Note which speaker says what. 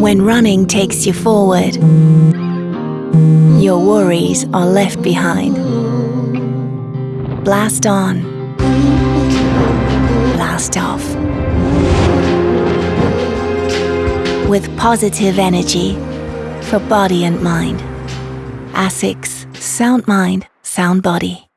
Speaker 1: When running takes you forward, your worries are left behind. Blast on. Blast off. With positive energy for body and mind. ASICS Sound Mind, Sound Body.